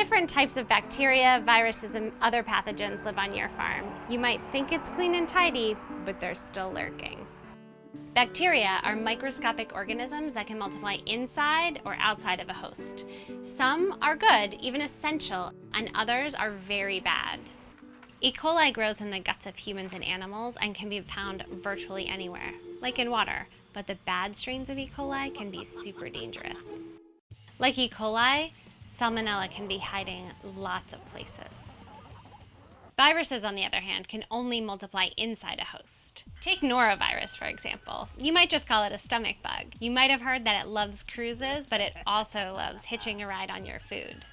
Different types of bacteria, viruses, and other pathogens live on your farm. You might think it's clean and tidy, but they're still lurking. Bacteria are microscopic organisms that can multiply inside or outside of a host. Some are good, even essential, and others are very bad. E. coli grows in the guts of humans and animals and can be found virtually anywhere, like in water, but the bad strains of E. coli can be super dangerous. Like E. coli, Salmonella can be hiding lots of places. Viruses, on the other hand, can only multiply inside a host. Take norovirus, for example. You might just call it a stomach bug. You might have heard that it loves cruises, but it also loves hitching a ride on your food.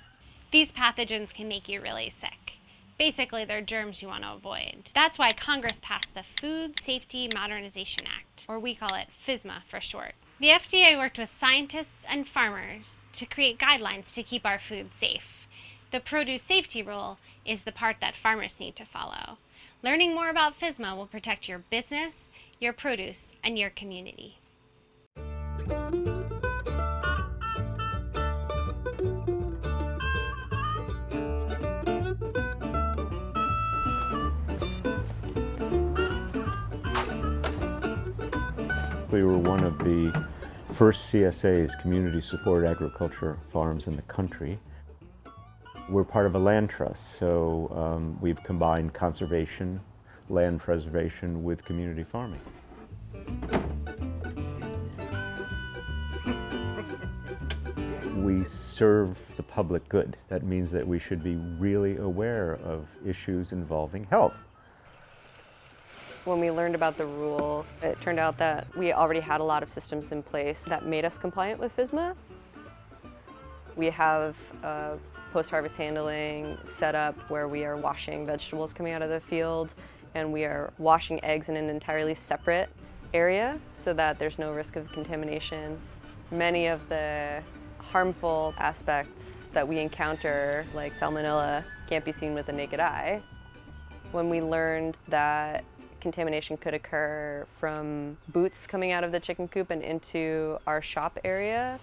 These pathogens can make you really sick. Basically, they're germs you want to avoid. That's why Congress passed the Food Safety Modernization Act, or we call it FSMA for short. The FDA worked with scientists and farmers to create guidelines to keep our food safe. The produce safety rule is the part that farmers need to follow. Learning more about FSMA will protect your business, your produce, and your community. We were one of the first CSAs, Community Support Agriculture Farms in the country. We're part of a land trust, so um, we've combined conservation, land preservation with community farming. we serve the public good. That means that we should be really aware of issues involving health. When we learned about the rule, it turned out that we already had a lot of systems in place that made us compliant with FSMA. We have uh, post-harvest handling set up where we are washing vegetables coming out of the field and we are washing eggs in an entirely separate area so that there's no risk of contamination. Many of the harmful aspects that we encounter, like salmonella, can't be seen with the naked eye. When we learned that contamination could occur from boots coming out of the chicken coop and into our shop area.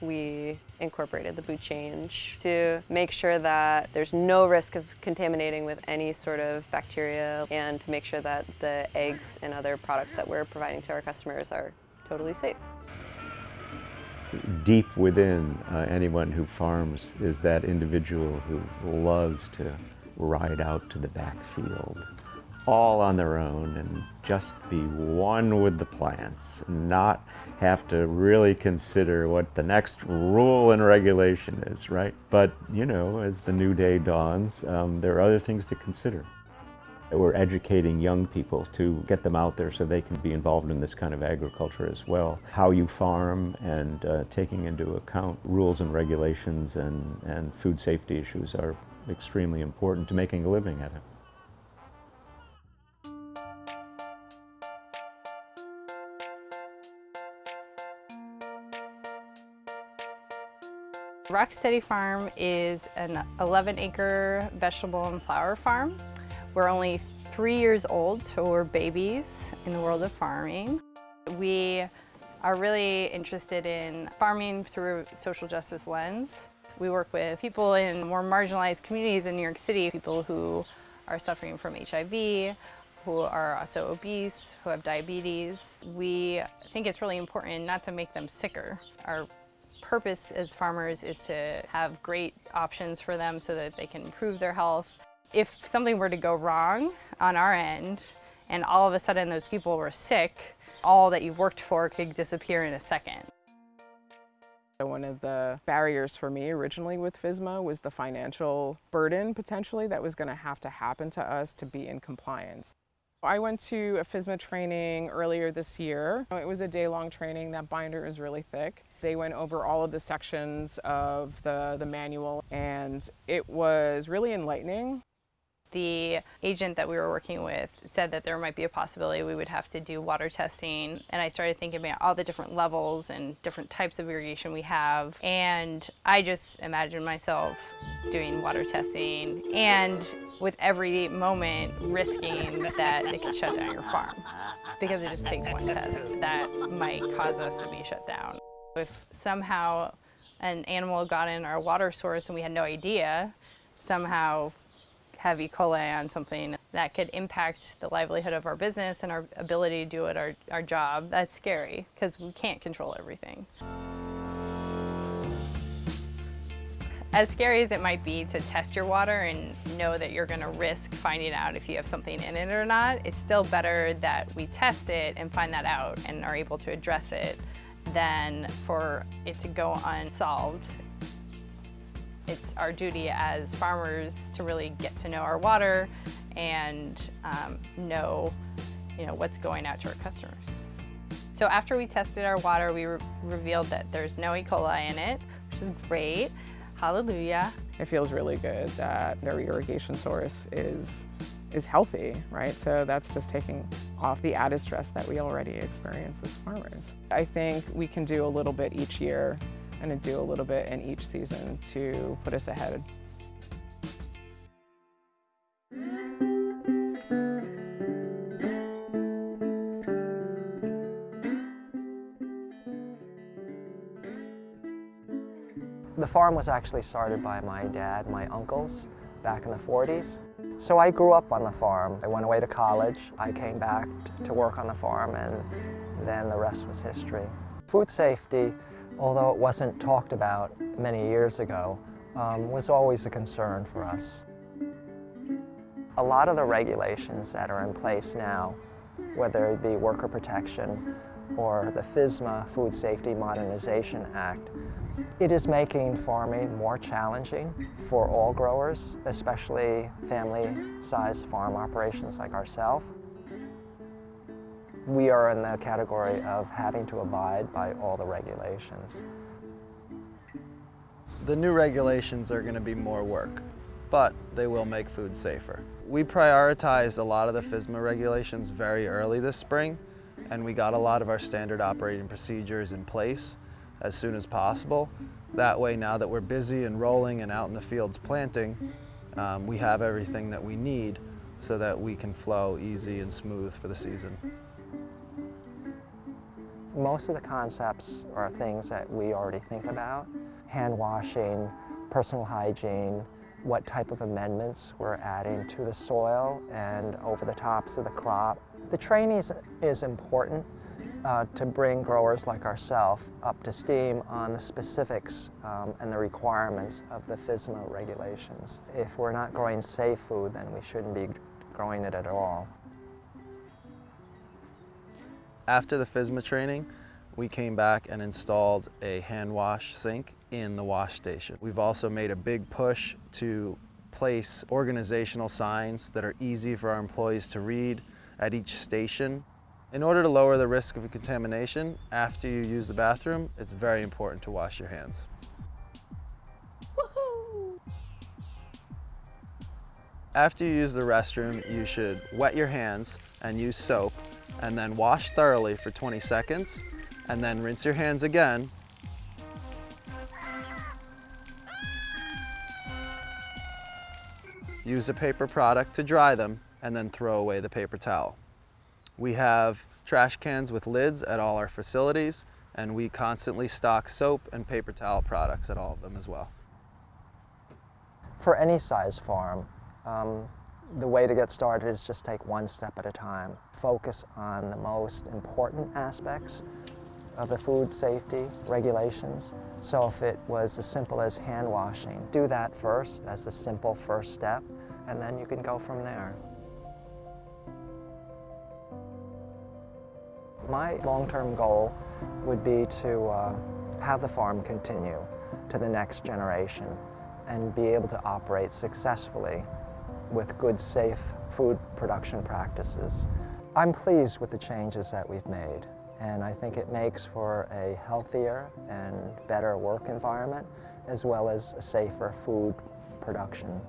We incorporated the boot change to make sure that there's no risk of contaminating with any sort of bacteria and to make sure that the eggs and other products that we're providing to our customers are totally safe. Deep within uh, anyone who farms is that individual who loves to ride out to the backfield all on their own and just be one with the plants, not have to really consider what the next rule and regulation is, right? But, you know, as the new day dawns, um, there are other things to consider. We're educating young people to get them out there so they can be involved in this kind of agriculture as well. How you farm and uh, taking into account rules and regulations and, and food safety issues are extremely important to making a living at it. Rock Steady Farm is an 11 acre vegetable and flower farm. We're only three years old, so we're babies in the world of farming. We are really interested in farming through a social justice lens. We work with people in more marginalized communities in New York City, people who are suffering from HIV, who are also obese, who have diabetes. We think it's really important not to make them sicker. Our purpose as farmers is to have great options for them so that they can improve their health. If something were to go wrong on our end, and all of a sudden those people were sick, all that you've worked for could disappear in a second. One of the barriers for me originally with FSMA was the financial burden potentially that was going to have to happen to us to be in compliance. I went to a FSMA training earlier this year. It was a day-long training. That binder is really thick. They went over all of the sections of the, the manual and it was really enlightening the agent that we were working with said that there might be a possibility we would have to do water testing. And I started thinking about all the different levels and different types of irrigation we have. And I just imagined myself doing water testing and with every moment risking that it could shut down your farm because it just takes one test that might cause us to be shut down. If somehow an animal got in our water source and we had no idea, somehow have E. coli on something that could impact the livelihood of our business and our ability to do it, our, our job, that's scary because we can't control everything. As scary as it might be to test your water and know that you're gonna risk finding out if you have something in it or not, it's still better that we test it and find that out and are able to address it than for it to go unsolved it's our duty as farmers to really get to know our water and um, know, you know, what's going out to our customers. So after we tested our water, we re revealed that there's no E. coli in it, which is great. Hallelujah. It feels really good that their irrigation source is is healthy, right? So that's just taking off the added stress that we already experience as farmers. I think we can do a little bit each year and to do a little bit in each season to put us ahead. The farm was actually started by my dad, my uncles, back in the 40s. So I grew up on the farm. I went away to college. I came back to work on the farm and then the rest was history. Food safety although it wasn't talked about many years ago, um, was always a concern for us. A lot of the regulations that are in place now, whether it be worker protection or the FSMA, Food Safety Modernization Act, it is making farming more challenging for all growers, especially family-sized farm operations like ourselves. We are in the category of having to abide by all the regulations. The new regulations are going to be more work, but they will make food safer. We prioritized a lot of the FSMA regulations very early this spring, and we got a lot of our standard operating procedures in place as soon as possible. That way, now that we're busy and rolling and out in the fields planting, um, we have everything that we need so that we can flow easy and smooth for the season. Most of the concepts are things that we already think about. Hand washing, personal hygiene, what type of amendments we're adding to the soil and over the tops of the crop. The training is, is important uh, to bring growers like ourselves up to steam on the specifics um, and the requirements of the FSMA regulations. If we're not growing safe food, then we shouldn't be growing it at all. After the FSMA training, we came back and installed a hand wash sink in the wash station. We've also made a big push to place organizational signs that are easy for our employees to read at each station. In order to lower the risk of contamination after you use the bathroom, it's very important to wash your hands. After you use the restroom, you should wet your hands and use soap and then wash thoroughly for 20 seconds and then rinse your hands again. Use a paper product to dry them and then throw away the paper towel. We have trash cans with lids at all our facilities and we constantly stock soap and paper towel products at all of them as well. For any size farm, um, the way to get started is just take one step at a time. Focus on the most important aspects of the food safety regulations. So if it was as simple as hand washing, do that first as a simple first step, and then you can go from there. My long-term goal would be to uh, have the farm continue to the next generation and be able to operate successfully with good, safe food production practices. I'm pleased with the changes that we've made, and I think it makes for a healthier and better work environment, as well as a safer food production.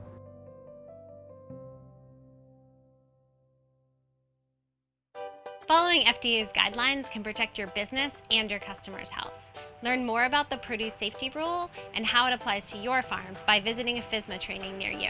Following FDA's guidelines can protect your business and your customers' health. Learn more about the produce safety rule and how it applies to your farm by visiting a FSMA training near you.